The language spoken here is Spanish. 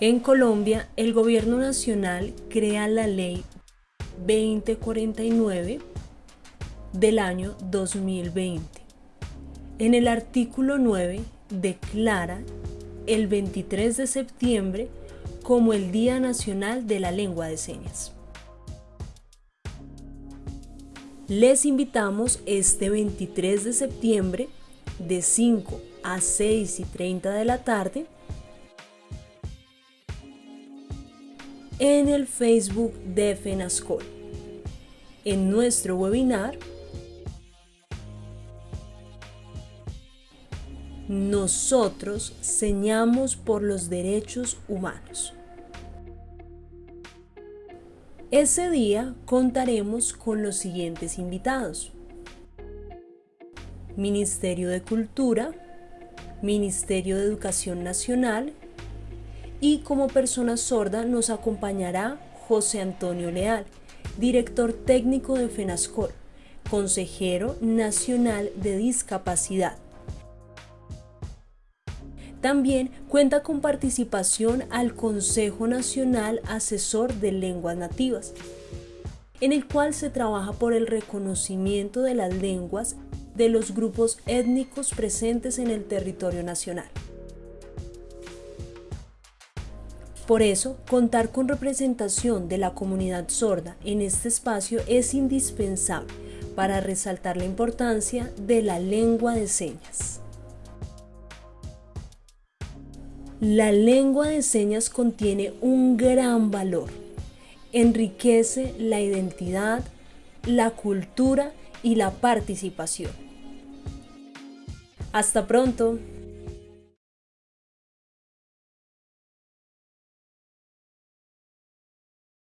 En Colombia, el Gobierno Nacional crea la Ley 2049 del año 2020. En el artículo 9 declara el 23 de septiembre como el Día Nacional de la Lengua de Señas. Les invitamos este 23 de septiembre de 5 a 6 y 30 de la tarde en el Facebook de FENASCOL. En nuestro webinar, nosotros señamos por los derechos humanos. Ese día contaremos con los siguientes invitados. Ministerio de Cultura, Ministerio de Educación Nacional y como persona sorda nos acompañará José Antonio Leal, director técnico de FENASCOL, consejero nacional de discapacidad. También cuenta con participación al Consejo Nacional Asesor de Lenguas Nativas, en el cual se trabaja por el reconocimiento de las lenguas de los grupos étnicos presentes en el territorio nacional. Por eso, contar con representación de la comunidad sorda en este espacio es indispensable para resaltar la importancia de la lengua de señas. La lengua de señas contiene un gran valor. Enriquece la identidad, la cultura y la participación. Hasta pronto.